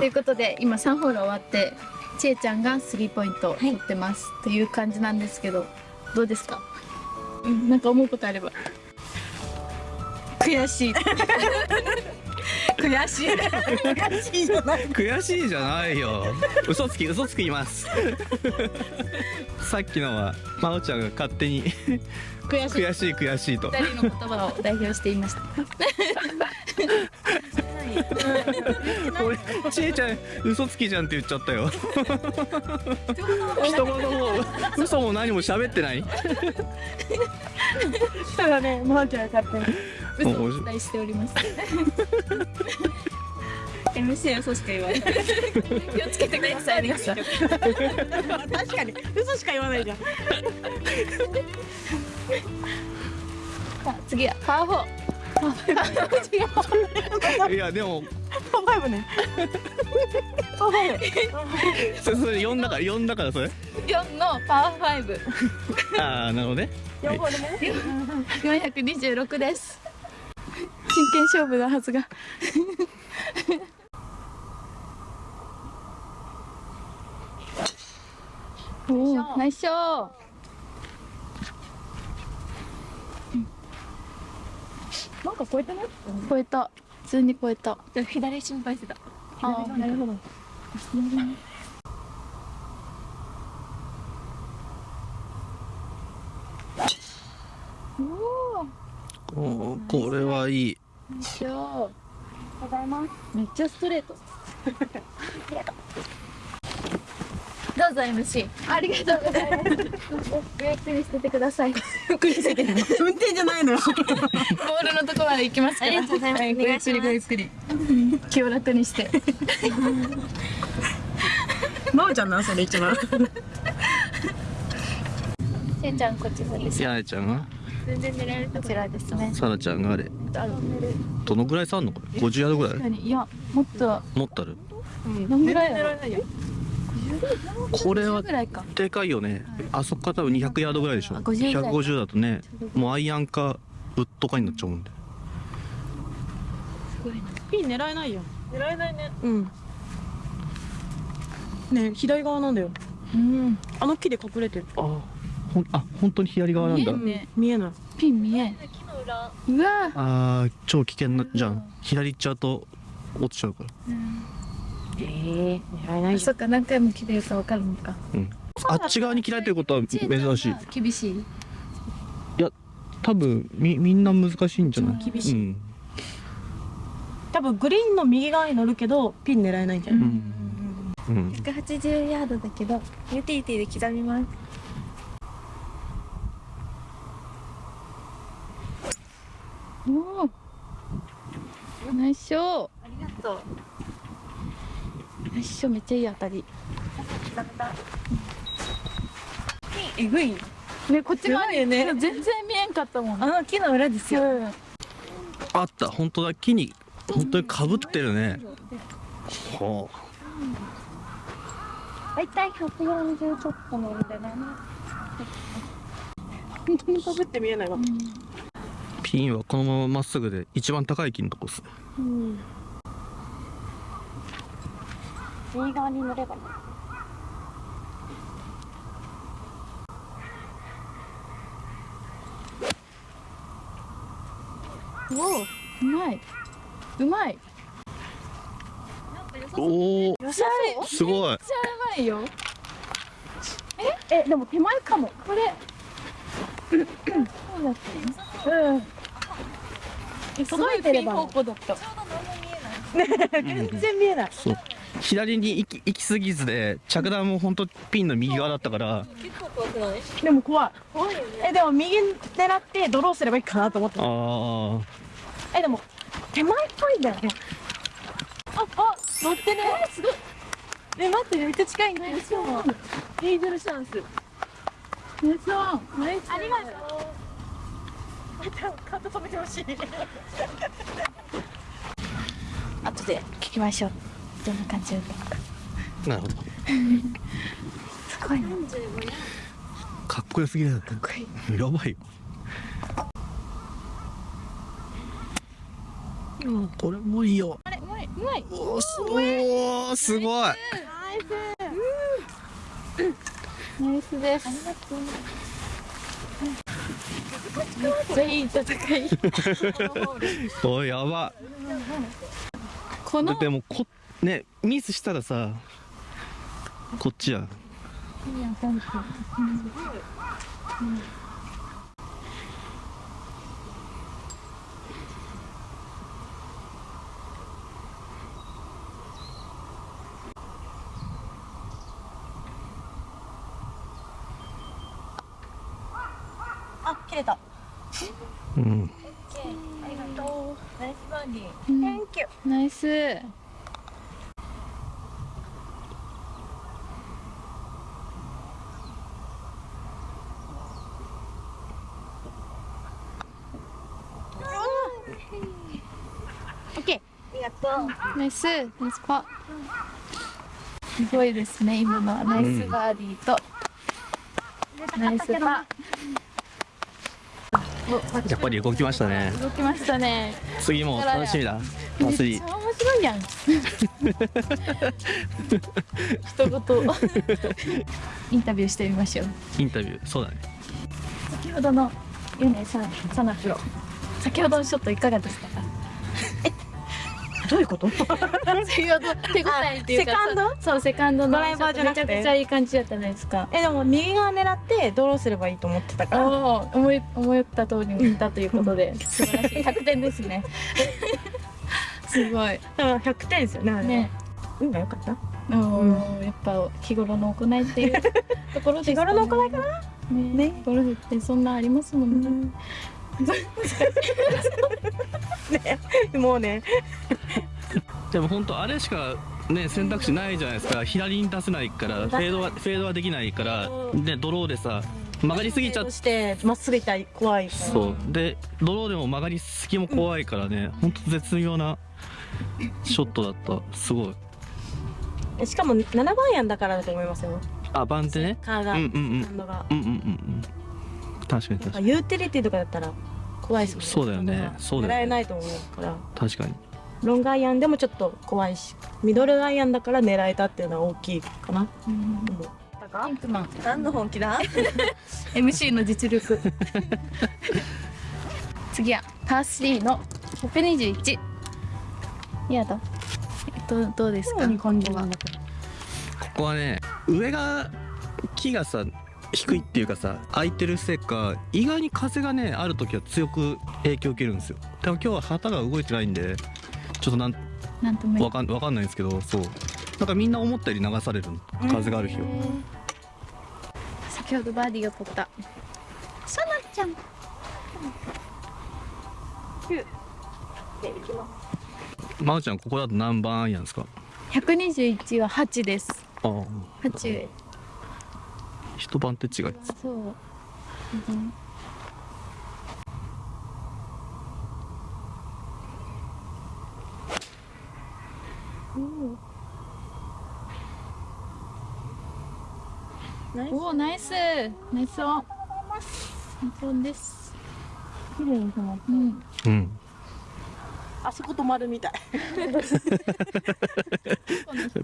ということで今3ホール終わってちえちゃんがスリーポイント取ってます、という感じなんですけどどうですか？うん。なんか思うことあれば。悔しい。悔しい。悔しいじゃない悔しいじゃないよ。嘘つき嘘つきいます。さっきのはまおちゃんが勝手に悔しい。悔しい悔しいと。二人の言葉を代表していました俺ちえちゃん嘘つきじゃんって言っちゃったよ。人のも嘘も何も喋ってない？そうだねまーちゃんが勝手に嘘を期待しております。MC 嘘しか言わない。気をつけてください皆さん確かに嘘しか言わないじゃん。さあ次はパーフォーパー違う。いやでも。パーファイブね。パーファイブそそれ4だから4だからそれ。4のパー5ああなるほどね。4ホール目426です。真剣勝負のはずが。おおナイスショーなんか超えてない？超えた。普通に超えた左心配してた。ああなるほどおおこれはいい。ナイスショーめっちゃストレート。ど うぞ MC ありがとうございます。ごゆっくり捨ててください運転じゃないの。よボールのとこまで行きますから。ありがとうございますはごゆっくりごゆっくり気を楽にしてまーちゃんなそれ一番せい。ちゃんこちらですやねちゃんが全然狙えるこちらですねさなちゃんがあれどのぐらい。差あんのこれ50ヤードぐらい。い。やもっと持ったる何ぐらい。だろうない。よこれはでかいよね。あそこから多分200ヤードぐらいでしょ。あ50ぐらい150だとねもうアイアンかウッドかになっちゃうんで。ピン狙えないよ。狙えないね。うん。ね左側なんだよ。うん。あの木で隠れてる。あほんあ本当に左側なんだ。見えんね。見えない。ピン見えん。木の裏。うわ。あー超危険なじゃん。左行っちゃうと落ちちゃうからええ狙えない。そっか何回も切れるか分かるのか。うん。あっち側に切られてることは珍しい。厳しい。多分みみんな難しいんじゃない？厳しい。うん。多分グリーンの右側に乗るけどピン狙えないんじゃない、うん。うん。180ヤードだけどユーティリティで刻みます。おおナイスショー。ありがとうナイスショーめっちゃいい当たり。えぐい。ねこっち側にね。全然見えんかったもん。あの木の裏ですよ、あった。本当だ。木に本当にかぶってるね。は大体140ちょっとなんでな。本当にかぶって見えないわ、あピンはこのまままっすぐで一番高い木のとこです。ね右側に乗ればねおおうまい。うまい。おおすごい。めっちゃうまいよ。ええでも手前かも。これ。そうだったうん。え届いてれば。すごいピン方向だった。全然見えない左に行き行き過ぎずで着弾も本当ピンの右側だったから。結構怖くない？でも怖い。怖いよねえでも右狙ってドローすればいいかなと思ってああえでも手前っぽいんだよね。ああ乗ってね。すごい。え待ってめっちゃ近いんだよ。ヘイゼルシャンス。ナイスワンナイスありがとカート止めてほしい。後で聞きましょうどんな感じだったのか。なるほど。すごいねかっこよすぎだよねかっこいい。やばいよ。うんこれもいいよ。あれうまいうまい。おーすおーすごいナイスです。めっちゃいい戦い。おいやば。だこのってもうこねミスしたらさこっちやあ切れた。うん。ありがとう。ナイスバーディー。うん。Thank you ナイスオッケありがとう。ーナイスナイスパすごいですね今のは。ナイスバーディーと、ナイスパやっぱり動きましたね。動きましたね。次も楽しみだ。めっちゃ面白いやん。一言。インタビューしてみましょう。インタビュー。そうだね。先ほどのユネさんサナプロ。先ほどのショットいかがでしたか？どういうこと？手応えっていうかセカンド？そうセカンドのドライバーじゃなくて？めちゃくちゃいい感じだったじゃないですか。えでも右側狙ってドローすればいいと思ってたから。思い思った通りにいったということで。素晴らしい。100点ですね。すごい。だから100点ですよねね。運が良かった？おーやっぱ日頃の行いっていうところですかね。日頃の行いかな？ね。ね。ゴルフってそんなありますもんね、もう。ね でも本当あれしかね選択肢ないじゃないですか。左に出せないからフェードはフェードはできないからうん。でドローでさ曲がりすぎちゃってまっすぐ行ったら怖い。そう。でドローでも曲がりすぎも怖いからね本当絶妙なショットだった。すごい。えしかも7番アイアンだからだと思いますよ。あ番手ね。カーが、うんうんうん。うんうんうんうん。確かに確かに。ユーティリティとかだったら怖いですもんそうだよね。そうだよね。狙えないと思うから。確かに。ロングアイアンでもちょっと怖いしミドルアイアンだから狙えたっていうのは大きいかな、うん。ピンクマン何の本気だ？MC の実力。次はパー3の121やだ。えっとどうですか？ここはね上が木がさ低いっていうかさ空いてるせいか意外に風がねある時は強く影響を受けるんですよ。でも今日は旗が動いてないんでちょっとなんなんともわかんわかんないんですけどそう。なんかみんな思ったより流されるの。風がある日は、先ほどバーディーを取った。さなちゃん。まおちゃんここだと何番アイアンですか？121は8です。ああ。8一番手違いそう、うん。ナイスおおナイス。ナイスオン。ナイスオンです。綺麗に止まっうん。うん。あそこ止まるみたい。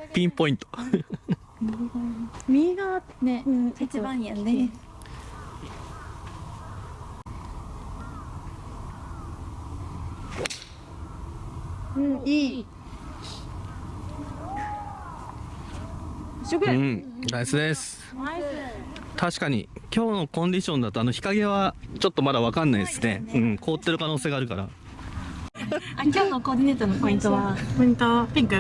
ピンポイント右側ねうん一番やね。うんいい。一緒ぐうんナイスです。ナイス。確かに今日のコンディションだとあの日陰はちょっとまだわかんないですね。うん凍ってる可能性があるから。あ今日のコーディネートのポイントは？ポイントピンク？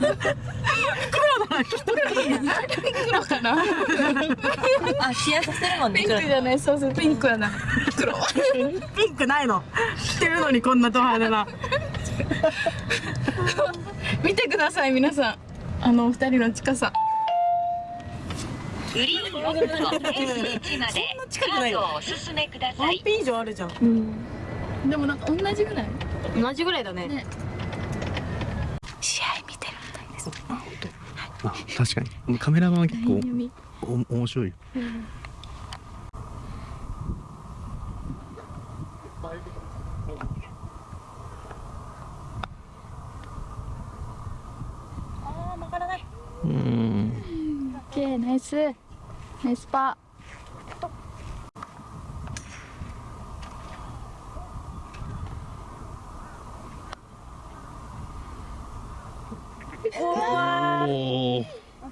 うん黒黒かなあ、冷やさせるもんね。ピンクじゃないそうそう。ピンクやな黒。ピンクないの。着てるのにこんなド派手な見てください皆さん。あのお二人の近さ。グリーン4分の S1 までカードをお進めください。ワンピン以上あるじゃん。うん。でもなんか同じぐらい？同じぐらいだね。ね。試合見てるみたいです。あ確かに。カメラマンは結構面白いよ。ナイスナイスパ。おお大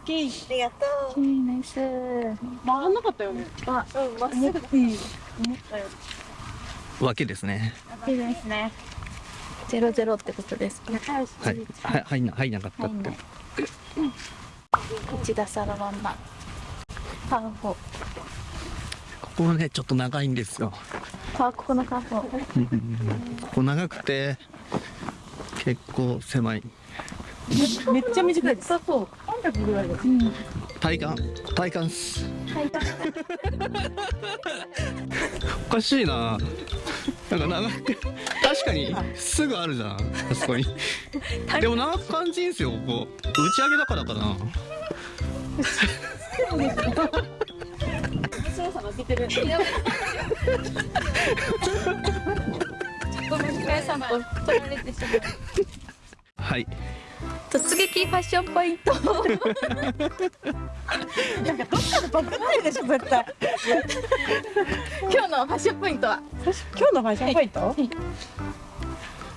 きいありがとーナイス回んなかったよね。あうんまっすぐいい思ったよわけですね。いいですね。ゼロゼロってことですか？仲良しはいはい入んな入んなかったって一打差のまんまパーフォー。ここはねちょっと長いんですよ。パーここのパーフォー。ここ長くて結構狭い。めっちゃ短いです。そう300ぐらい。だうん。体感体感っす。体感。おかしいな。なんか長く確かにすぐあるじゃんあそこに。でも長く感じんすよここ。打ち上げだからかな操作負けてるごめんなさい。さんと取られてしまうはい突撃ファッションポイント。なんかどっかでバグないでしょ絶対。今日のファッションポイントは？今日のファッションポイント？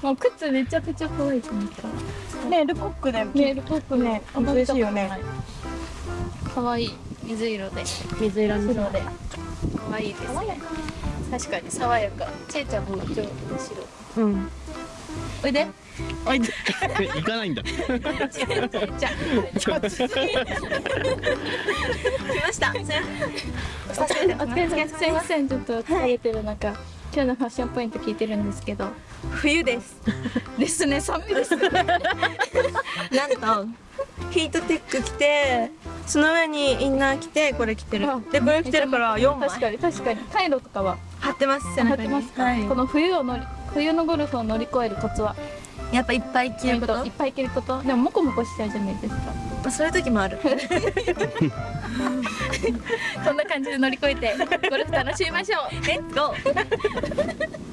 もう靴めちゃくちゃ可愛いと思った。ねルコックでメールポップね嬉しいよね可愛い。水色で。水色に白で可愛いですね。確かに爽やか。ちえちゃんも今日白。うん。おいで。おいで。行かないんだ。ちえちゃんちょっと。来ました。お疲れすすいません。ちょっと疲れてる中、今日のファッションポイント聞いてるんですけど。冬です。ですね寒いですねなんと。ヒートテック着てその上にインナー着てこれ着てる。あでこれ着てるから4枚。確かに確かに。カイロとかは。貼ってます。背貼っ中にてますか、はい。この冬を乗り冬のゴルフを乗り越えるコツは？やっぱいっぱい着ること？いっぱい着ること？でもモコモコしちゃうじゃないですか。まあそういう時もある。そんな感じで乗り越えてゴルフ楽しみましょう。レッツゴー。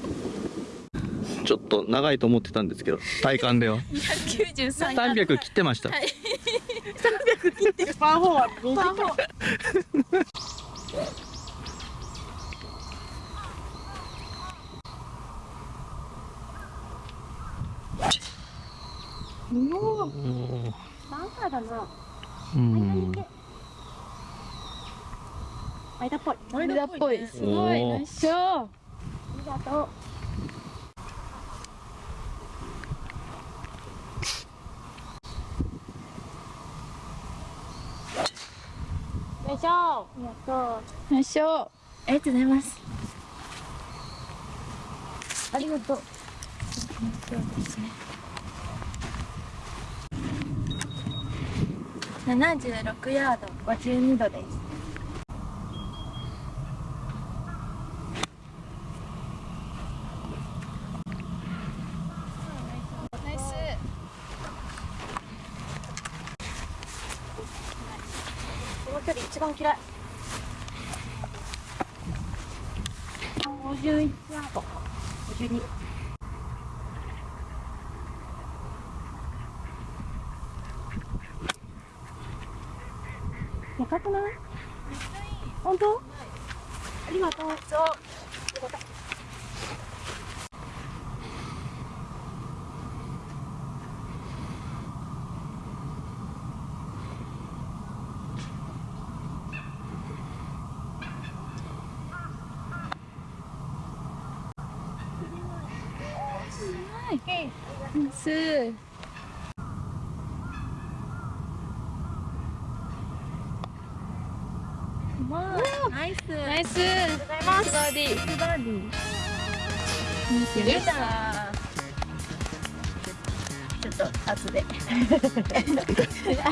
ちょっと長いと思ってたんですけど体感では。293 300切ってました。パーフォーはパーフォーおーバンカーだな。うん。間っぽい。間っぽいすごい。ナイスショー。ありがとうありがとう。ありがとう。ございますありがとう。76ヤード52度です。この距離一番嫌い51ヤード52でかくない？本当？ありがとうそうナイス。ナイス。ナイス。ありがとうございますバーディーバーディーナイス。でしたちょっと後で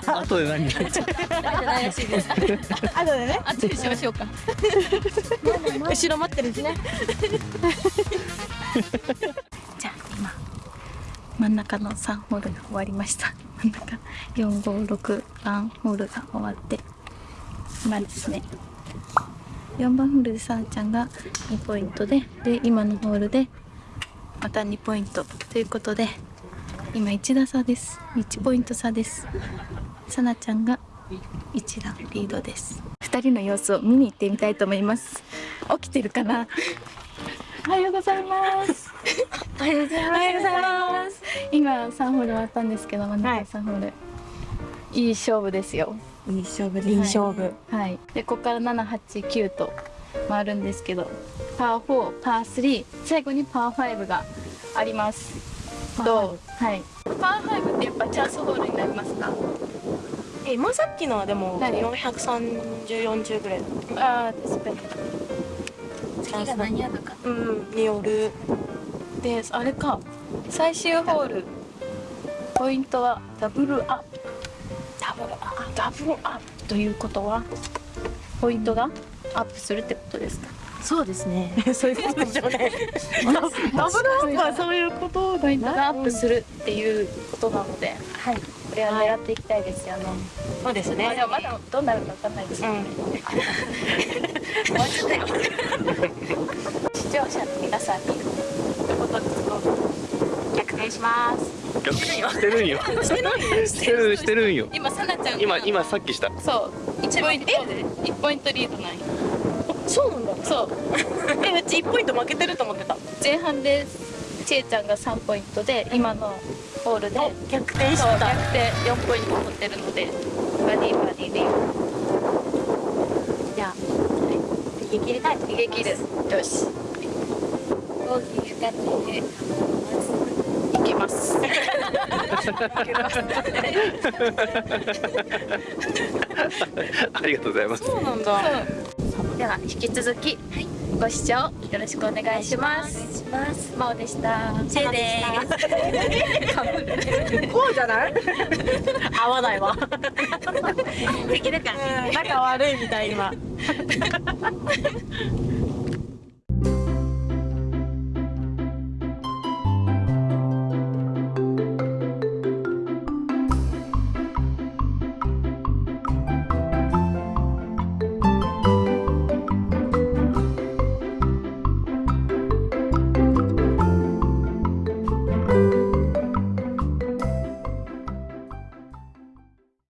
後で何じゃないらしいですあとでね後でしましょうか後ろ待ってるしね真ん中の3ホールが終わりました。真ん中456番ホールが終わって今ですね。4番ホールでさあちゃんが2ポイントでで今のホールでまた2ポイントということで今1打差です。1ポイント差です。さなちゃんが一段リードです。二人の様子を見に行ってみたいと思います。起きてるかな？おはようございます。おはようございます。今3ホール終わったんですけど真ん中はい。3ホール、い、い勝負ですよ。いい勝負でいい勝負。はい。でここから789と回るんですけどパー4パー3最後にパー5があります。どう？はい。パー5ってやっぱチャンスホールになりますか？え今さっきのはでもはい43040ぐらい。ああ確かに次が何やるか。うんによる。であれか。最終ホール。ポイントはダブルアップ。ダブルアップ。ダブルアップということはポイントがアップするってことですかそうですね そういうことでしょうね ダブルアップはそういうことポイントがアップするっていうことなので、はい、これは狙っていきたいですよね。そうですまあでねもまだどうなるかわかんないですよね。終わっちゃったよ。視聴者の皆さんに一言ずつ逆転します。逆してるんよしてないしてるしてるんよ今さなちゃんが今今さっきしたそう一ポイントで一ポイントリードなんよ。そうなんだ。そう。えうち1ポイント負けてると思ってた。前半でちえちゃんが3ポイントで今のホールで逆転した。逆転4ポイント取ってるのでバディバディで。じゃあ、逃げ切りたいと逃げ切るよし。ボギー深手で。いきます。ありがとうございます。そうなんだでは引き続きご視聴よろしくお願いします。します。まおでした。せいでこうじゃない？合わないわ。できるか。仲悪いみたい今